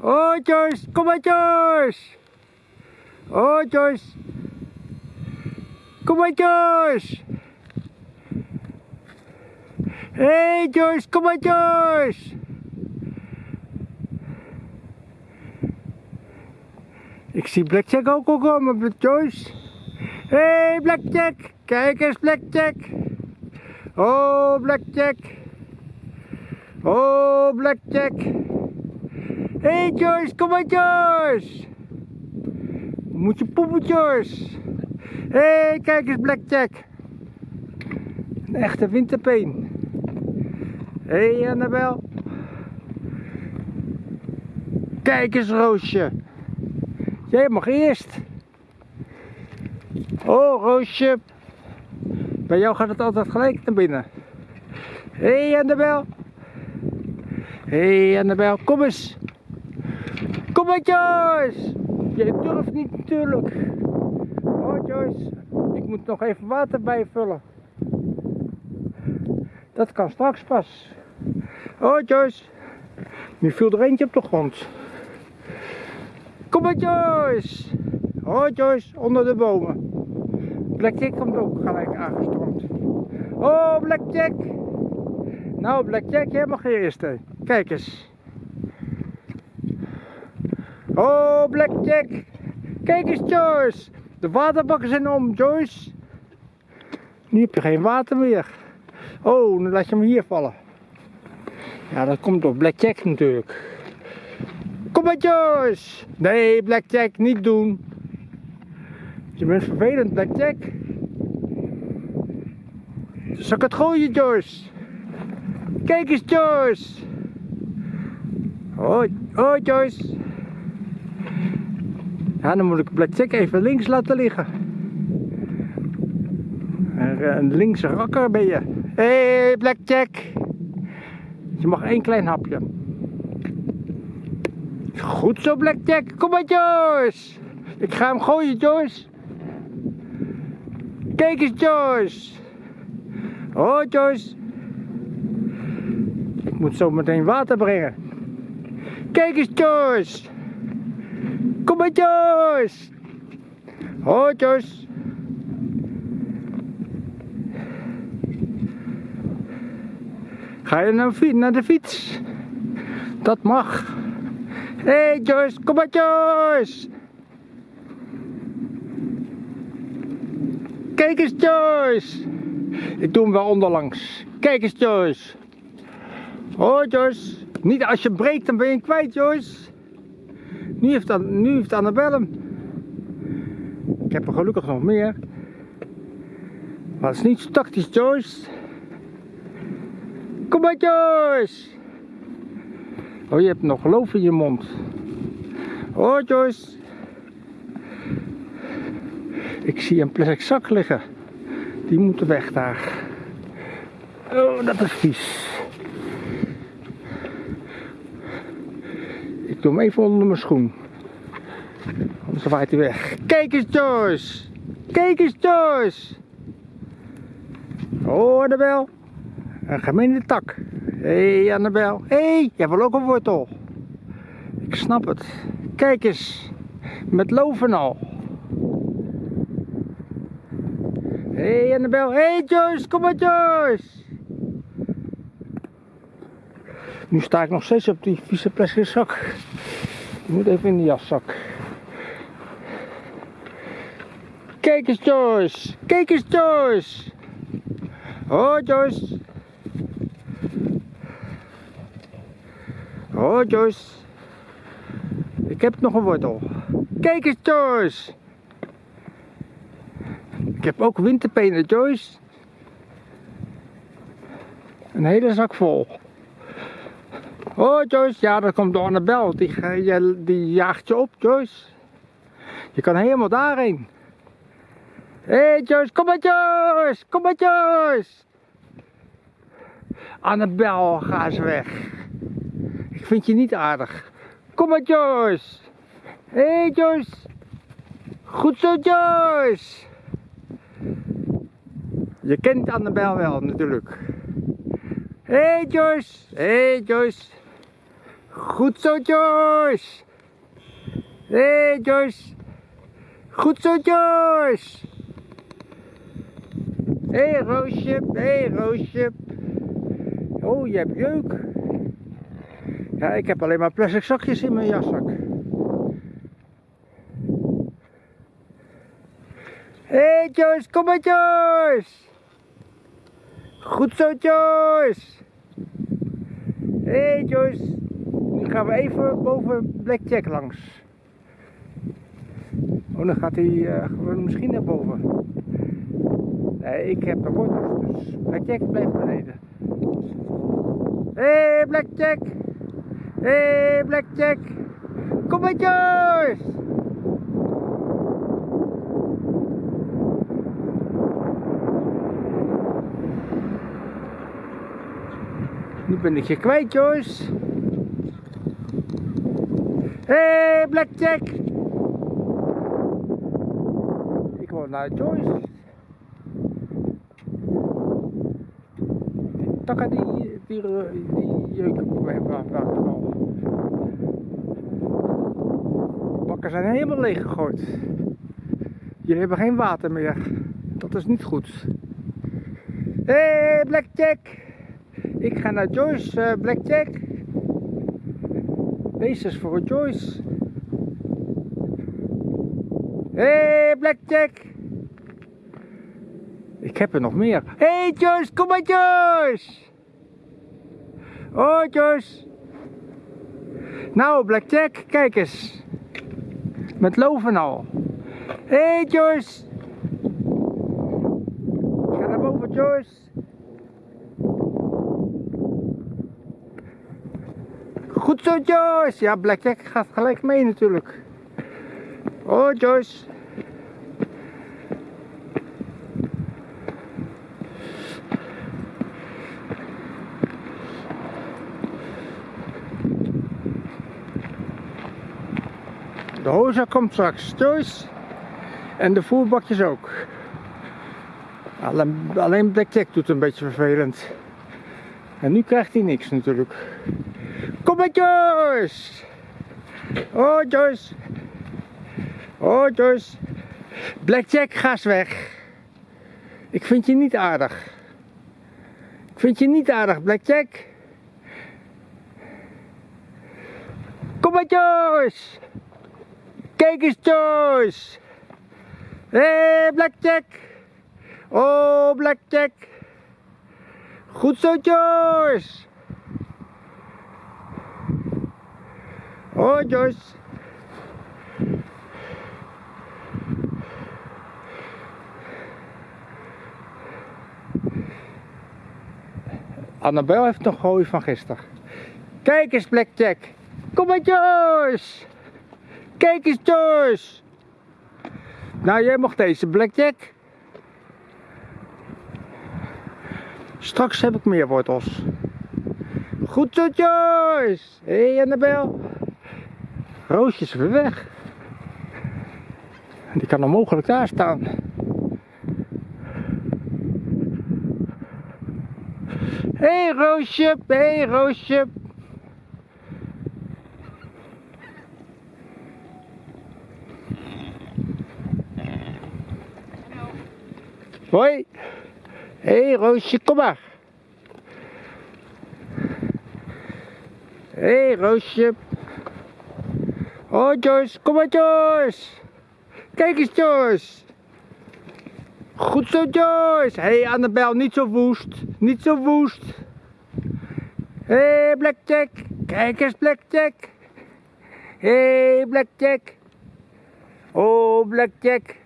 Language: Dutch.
Oh Joyce, kom maar Joyce! Joyce! Kom maar Joyce! Hey Joyce, kom maar Joyce! Ik zie Blackjack ook al komen Joyce. Hey Blackjack, kijk eens Blackjack! Oh Blackjack! Oh Blackjack! Hey Joyce, kom maar Joyce! Moet je poepen Joyce? hey, kijk eens Blackjack! Een echte winterpeen. hey, Annabel! Kijk eens Roosje! Jij mag eerst! Oh Roosje! Bij jou gaat het altijd gelijk naar binnen. hey, Annabel! Hé hey Annabel, kom eens. Kom maar Joyce. Jij durft niet natuurlijk. Oh Joyce, ik moet nog even water bijvullen. Dat kan straks pas. Oh Joyce, nu viel er eentje op de grond. Kom maar Joyce. Oh Joyce, onder de bomen. Blackjack komt ook gelijk aangestormd. Oh Blackjack. Nou Blackjack, jij mag eerst. Hè. Kijk eens. Oh, Blackjack. Kijk eens, Joyce. De waterbakken zijn om, Joyce. Nu heb je geen water meer. Oh, dan laat je hem hier vallen. Ja, dat komt door Blackjack natuurlijk. Kom maar, Joyce. Nee, Blackjack, niet doen. Je bent vervelend, Blackjack. Zal ik het gooien, Joyce? Kijk eens, Joyce. Hoi, hoi Joyce. Ja, dan moet ik Blackjack even links laten liggen. Een linkse rakker ben je. Hé hey, Blackjack. Je mag één klein hapje. Goed zo Blackjack. Kom maar Joyce. Ik ga hem gooien Joyce. Kijk eens Joyce. Oh Joyce. Ik moet zo meteen water brengen. Kijk eens Joyce. Kom maar Joyce. Hoi Joyce. Ga je naar, naar de fiets? Dat mag. Hé hey Joyce, kom maar Joyce. Kijk eens Joyce. Ik doe hem wel onderlangs. Kijk eens Joyce. Hoi Joyce. Niet als je breekt, dan ben je kwijt, Joyce. Nu heeft, dan, nu heeft Annabel hem. Ik heb er gelukkig nog meer. Maar het is niet zo tactisch, Joyce. Kom maar, Joyce. Oh, je hebt nog geloof in je mond. Oh, Joyce. Ik zie een plastic zak liggen. Die moeten weg daar. Oh, dat is vies. Ik doe hem even onder mijn schoen. Anders waait hij weg. Kijk eens Joyce! Kijk eens Joyce! Oh Annabel! Een gemene tak. Hé hey, Annabel. Hé, hey, jij wil ook een wortel. Ik snap het. Kijk eens. Met loven al. Hé hey, Annabel. Hé hey, Joyce, kom maar Joyce! Nu sta ik nog steeds op die vieze plastic zak. Ik moet even in de jaszak. Kijk eens Joyce! Kijk eens Joyce! Oh Joyce! Oh Joyce! Ik heb nog een wortel. Kijk eens Joyce! Ik heb ook winterpenen Joyce. Een hele zak vol. Oh Joyce, ja dat komt door Annabel, die, die jaagt je op Joyce. Je kan helemaal daarheen. Hé hey, Joyce, kom maar Joyce, kom maar Joyce. Annabel, ga eens weg. Ik vind je niet aardig. Kom maar Joyce. Hé hey, Joyce. Goed zo Joyce. Je kent Annabel wel natuurlijk. Hé hey, Joyce. Hé hey, Joyce. Goed zo, Joyce. Hé, hey, Joyce. Goed zo, Joyce. Hé, hey, Roosje. Hé, hey, Roosje. Oh, je hebt jeuk. Ja, ik heb alleen maar plastic zakjes in mijn jaszak. Hé, hey, Joyce. Kom maar, Joyce. Goed zo, Joyce. Hé, hey, Joyce. Nu gaan we even boven Blackjack langs. Oh, dan gaat hij uh, misschien naar boven. Nee, ik heb de wortels, dus Blackjack blijft beneden. Hé, hey, Blackjack! Hé, hey, Blackjack! Kom maar, Joyce! Nu ben ik je kwijt, Joyce. Hey, Blackjack! Ik wil naar Joyce. Die takken die, die, die jeuken geval. De bakken zijn helemaal leeg gegooid. Jullie hebben geen water meer. Dat is niet goed. Hé, hey, Blackjack! Ik ga naar Joyce, uh, Blackjack. Deze is voor Joyce. Hey, Blackjack. Ik heb er nog meer. Hey, Joyce, kom maar, Joyce. Oh, Joyce. Nou, Blackjack, kijk eens. Met loven al. Hey, Joyce. Ga naar boven, Joyce. Goed zo, Joyce. Ja, Blackjack gaat gelijk mee natuurlijk. Oh, Joyce. De hoza komt straks, Joyce. En de voerbakjes ook. Alleen, alleen Blackjack doet een beetje vervelend. En nu krijgt hij niks natuurlijk. Kom maar Joyce! Oh Joyce! Oh Joyce! Blackjack, ga eens weg! Ik vind je niet aardig. Ik vind je niet aardig, Blackjack. Kom maar Joyce! Kijk eens Joyce! Hé hey, Blackjack! Oh Blackjack! Goed zo Joyce! Oh, Joyce. Annabel heeft nog hooi van gisteren. Kijk eens, Blackjack. Kom maar, Joyce. Kijk eens, Joyce. Nou, jij mag deze, Blackjack. Straks heb ik meer wortels. Goed zo, Joyce. Hé, hey, Annabel. Roosje is weer weg. Die kan onmogelijk daar staan. Hé hey, Roosje, hé hey, Roosje. Hoi. Hé hey, Roosje, kom maar. Hé hey, Roosje. Oh Joyce, kom maar Joyce. Kijk eens Joyce. Goed zo Joyce. Hé hey, Annabel, niet zo woest. Niet zo woest. Hé hey, Blackjack. Kijk eens Blackjack. Hé hey, Blackjack. Oh Blackjack.